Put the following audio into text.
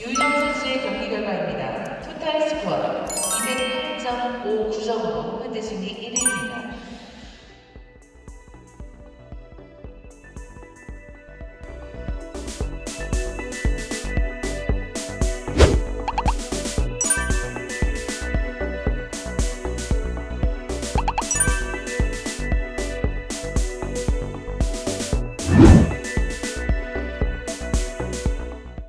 유희정 선수의 경기 결과입니다. 토탈 스코어 208.59점으로 현재 순위